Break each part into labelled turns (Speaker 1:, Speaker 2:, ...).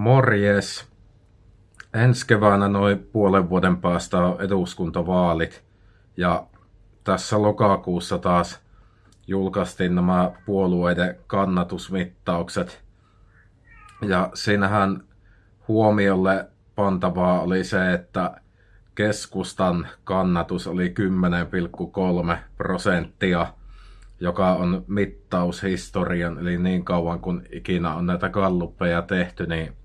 Speaker 1: Morjes. Ensi keväänä noin puolen vuoden päästä on eduskuntavaalit ja tässä lokakuussa taas julkaistiin nämä puolueiden kannatusmittaukset. Ja siinähän huomiolle pantavaa oli se, että keskustan kannatus oli 10,3 prosenttia, joka on mittaushistorian, eli niin kauan kun ikinä on näitä kalluppeja tehty, niin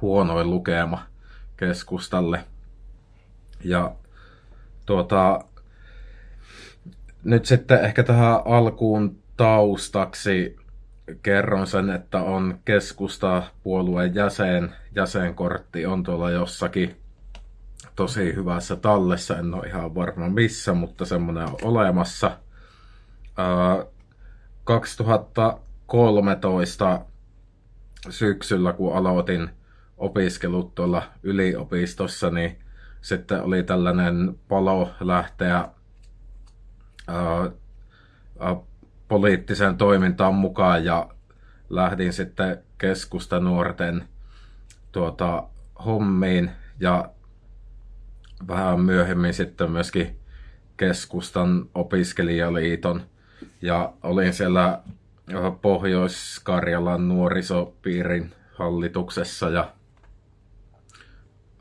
Speaker 1: huonoin lukema keskustalle. Ja tuota, nyt sitten ehkä tähän alkuun taustaksi kerron sen, että on keskusta puolueen jäsen. Jäsenkortti on tuolla jossakin tosi hyvässä tallessa. En ole ihan varma missä, mutta semmoinen on olemassa. 2013 syksyllä, kun aloitin opiskelut tuolla yliopistossa, niin sitten oli tällainen palo lähteä ää, poliittiseen toimintaan mukaan ja lähdin sitten keskusta nuorten tuota, hommiin ja vähän myöhemmin sitten myöskin keskustan opiskelijaliiton ja olin siellä Pohjois-Karjalan nuorisopiirin hallituksessa ja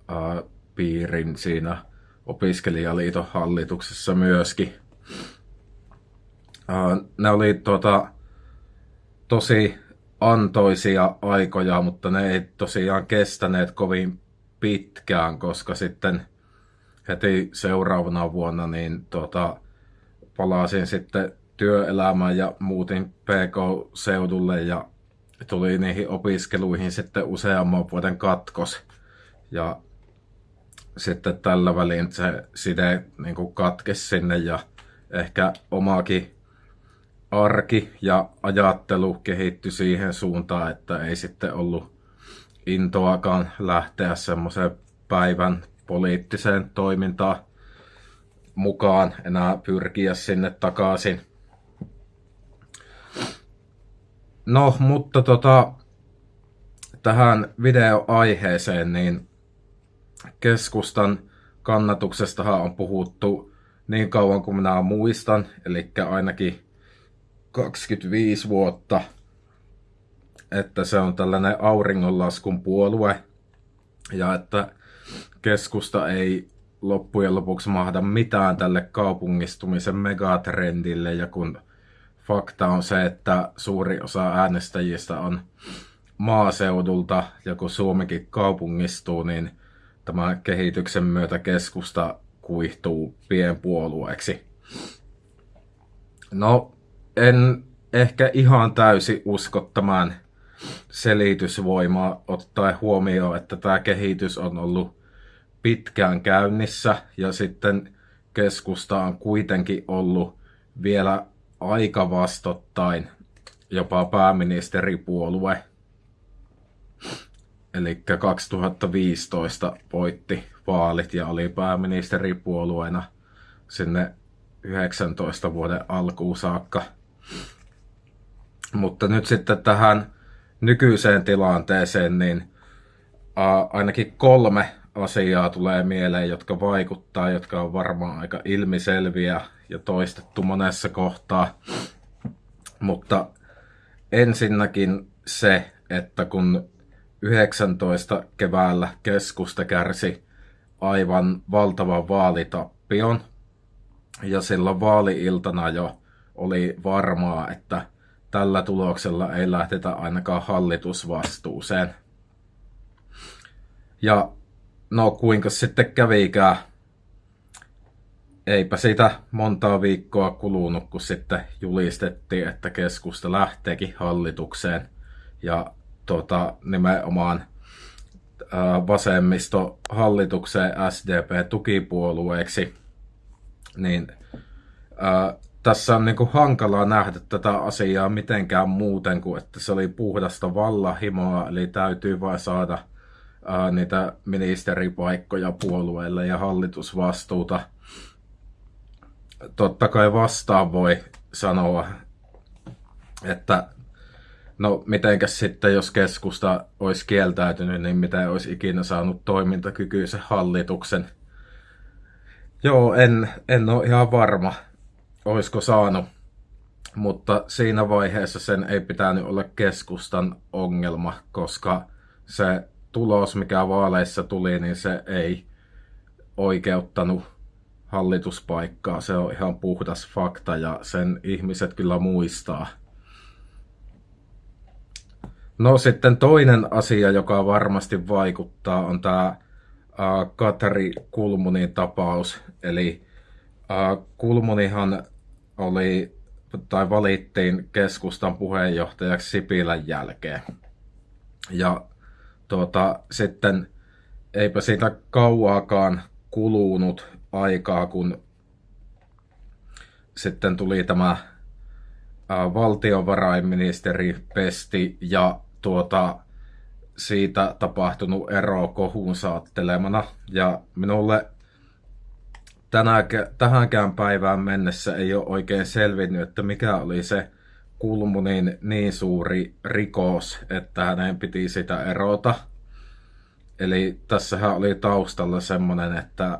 Speaker 1: ää, piirin siinä opiskelijaliiton hallituksessa myöskin. Ää, ne oli tuota, tosi antoisia aikoja, mutta ne ei tosiaan kestäneet kovin pitkään, koska sitten heti seuraavana vuonna niin tuota, palasin sitten työelämään ja muutin PK-seudulle ja tuli niihin opiskeluihin sitten useamman vuoden katkos. Ja sitten tällä välin se side niin kuin katkesi sinne ja ehkä omaakin arki ja ajattelu kehittyi siihen suuntaan, että ei sitten ollut intoakaan lähteä semmoiseen päivän poliittiseen toimintaan mukaan, enää pyrkiä sinne takaisin. No, mutta tota, tähän videoaiheeseen, niin keskustan kannatuksestahan on puhuttu niin kauan kuin minä muistan, eli ainakin 25 vuotta, että se on tällainen auringonlaskun puolue ja että keskusta ei loppujen lopuksi mahda mitään tälle kaupungistumisen megatrendille. Ja kun fakta on se, että suuri osa äänestäjistä on maaseudulta ja kun Suomikin kaupungistuu, niin tämä kehityksen myötä keskusta kuihtuu pienpuolueeksi. No, en ehkä ihan täysi usko tämän selitysvoimaa ottaen huomioon, että tämä kehitys on ollut pitkään käynnissä ja sitten keskusta on kuitenkin ollut vielä aika vastottain jopa pääministeripuolue. Eli 2015 voitti vaalit ja oli pääministeripuolueena sinne 19 vuoden alkuun saakka. Mutta nyt sitten tähän nykyiseen tilanteeseen, niin ainakin kolme asiaa tulee mieleen, jotka vaikuttaa, jotka on varmaan aika ilmiselviä ja toistettu monessa kohtaa. Mutta ensinnäkin se, että kun 19 keväällä keskusta kärsi aivan valtavan vaalitappion, ja silloin vaaliiltana jo oli varmaa, että tällä tuloksella ei lähdetä ainakaan hallitusvastuuseen. Ja no kuinka sitten kävikään, eipä sitä montaa viikkoa kulunut, kun sitten julistettiin, että keskusta lähteekin hallitukseen. Ja tota, nimenomaan vasemmisto hallitukseen SDP-tukipuolueeksi, niin ää, tässä on niin kuin hankalaa nähdä tätä asiaa mitenkään muuten kuin, että se oli puhdasta vallahimoa, eli täytyy vain saada ää, niitä ministeripaikkoja puolueille ja hallitusvastuuta. Totta kai vastaan voi sanoa, että No, mitenkäs sitten, jos keskusta olisi kieltäytynyt, niin mitä olisi ikinä saanut toimintakykyisen hallituksen? Joo, en, en ole ihan varma, olisiko saanut, mutta siinä vaiheessa sen ei pitänyt olla keskustan ongelma, koska se tulos, mikä vaaleissa tuli, niin se ei oikeuttanut hallituspaikkaa. Se on ihan puhdas fakta ja sen ihmiset kyllä muistaa. No sitten toinen asia, joka varmasti vaikuttaa, on tämä Katari Kulmunin tapaus. Eli Kulmunihan oli tai valittiin keskustan puheenjohtajaksi Sipilän jälkeen. Ja tuota, sitten eipä siitä kauaakaan kulunut aikaa, kun sitten tuli tämä valtiovarainministeri Pesti ja tuota, siitä tapahtunut ero kohuun saattelemana. Ja minulle tänä, tähänkään päivään mennessä ei ole oikein selvinnyt, että mikä oli se Kulmunin niin suuri rikos, että hänen piti sitä erota. Eli tässähän oli taustalla semmoinen, että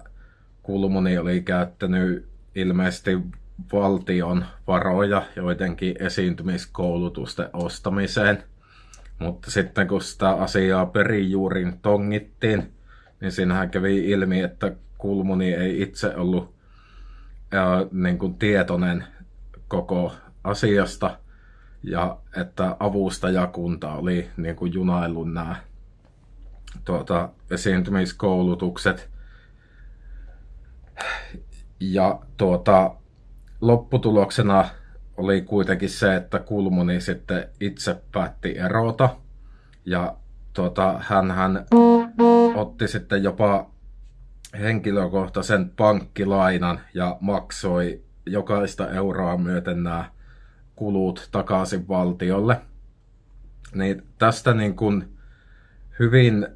Speaker 1: Kulmuni oli käyttänyt ilmeisesti valtion varoja joidenkin esiintymiskoulutusten ostamiseen. Mutta sitten kun sitä asiaa perijuurin tongittiin, niin siinähän kävi ilmi, että Kulmuni ei itse ollut ää, niin kuin tietoinen koko asiasta ja että avustajakunta oli niin kuin junaillut nämä tuota, esiintymiskoulutukset. Ja tuota, lopputuloksena oli kuitenkin se, että Kulmuni sitten itse päätti erota. Ja tuota, hän, hän otti sitten jopa henkilökohtaisen pankkilainan ja maksoi jokaista euroa myöten nämä kulut takaisin valtiolle. Niin tästä niin kuin hyvin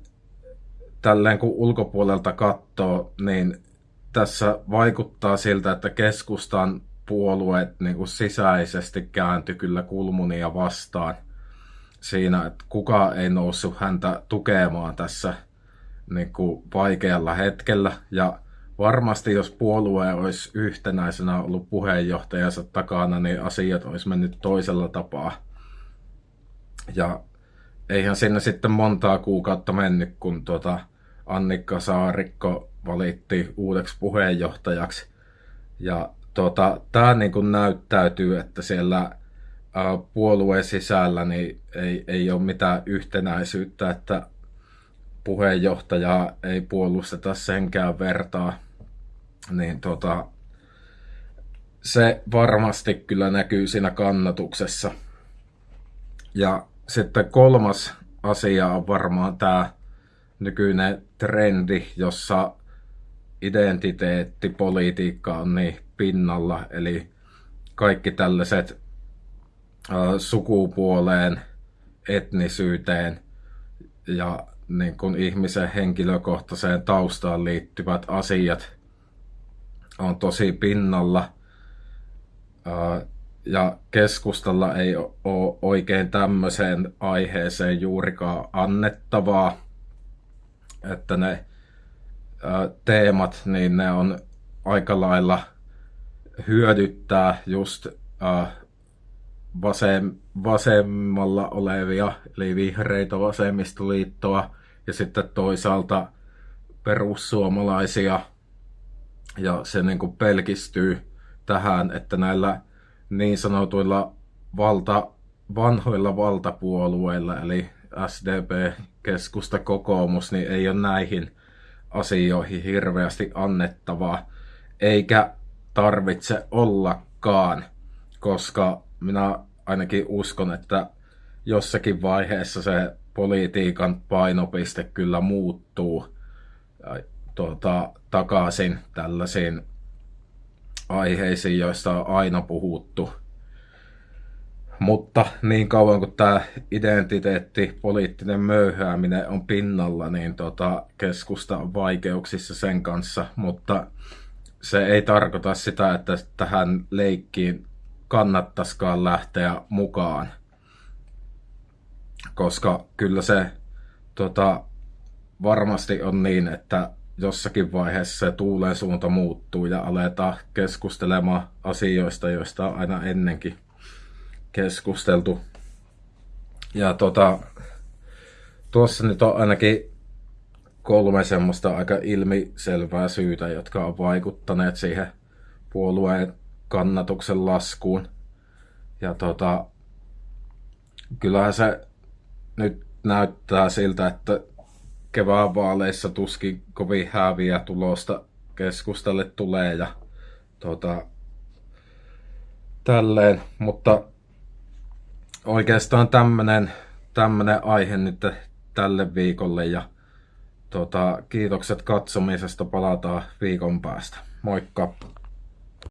Speaker 1: tälleen kun ulkopuolelta katsoo, niin tässä vaikuttaa siltä, että keskustan puolueet niin kuin sisäisesti kääntyi kyllä Kulmunia vastaan siinä, että kuka ei noussut häntä tukemaan tässä niin kuin vaikealla hetkellä. Ja varmasti jos puolue olisi yhtenäisenä ollut puheenjohtajansa takana, niin asiat olisi mennyt toisella tapaa. Ja eihän sinne sitten montaa kuukautta mennyt, kun tuota Annikka Saarikko valitti uudeksi puheenjohtajaksi. Ja tuota, tämä niin kuin näyttäytyy, että siellä puolueen sisällä niin ei, ei ole mitään yhtenäisyyttä, että puheenjohtajaa ei puolusteta senkään vertaa, niin tota, se varmasti kyllä näkyy siinä kannatuksessa. Ja sitten kolmas asia on varmaan tämä nykyinen trendi, jossa identiteettipolitiikka on niin pinnalla, eli kaikki tällaiset sukupuoleen, etnisyyteen ja niin kuin ihmisen henkilökohtaiseen taustaan liittyvät asiat on tosi pinnalla. Ja keskustalla ei ole oikein tämmöiseen aiheeseen juurikaan annettavaa. Että ne teemat, niin ne on aika lailla hyödyttää just vasem, vasemmalla olevia, eli vihreitä vasemmistoliittoa, ja sitten toisaalta perussuomalaisia. Ja se niin kuin pelkistyy tähän, että näillä niin sanotuilla valta, vanhoilla valtapuolueilla, eli SDP, keskusta, kokoomus, niin ei ole näihin asioihin hirveästi annettavaa, eikä tarvitse ollakaan, koska minä ainakin uskon, että jossakin vaiheessa se politiikan painopiste kyllä muuttuu tuota, takaisin tällaisiin aiheisiin, joista on aina puhuttu. Mutta niin kauan kuin tämä identiteetti, poliittinen möyhääminen on pinnalla, niin tota, keskusta on vaikeuksissa sen kanssa, mutta se ei tarkoita sitä, että tähän leikkiin kannattaisikaan lähteä mukaan. koska kyllä se tota, varmasti on niin, että jossakin vaiheessa se tuulen suunta muuttuu ja aletaan keskustelemaan asioista, joista on aina ennenkin keskusteltu. Ja tota, tuossa nyt on ainakin kolme semmoista aika ilmiselvää syytä, jotka on vaikuttaneet siihen puolueen kannatuksen laskuun. Ja tota, kyllähän se nyt näyttää siltä, että kevään vaaleissa tuskin kovin häviä tulosta keskustalle tulee ja tota, tälleen, mutta oikeastaan tämmönen, tämmönen aihe nyt tälle viikolle ja tota, kiitokset katsomisesta, palataan viikon päästä. Moikka!